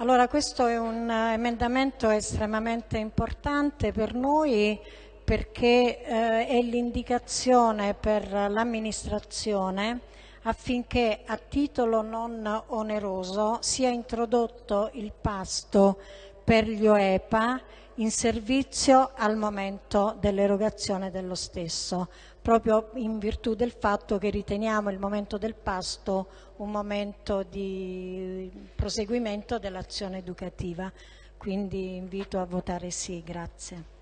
Allora, questo è un emendamento estremamente importante per noi perché eh, è l'indicazione per l'amministrazione affinché a titolo non oneroso sia introdotto il pasto per gli OEPA in servizio al momento dell'erogazione dello stesso, proprio in virtù del fatto che riteniamo il momento del pasto un momento di proseguimento dell'azione educativa. Quindi invito a votare sì, grazie.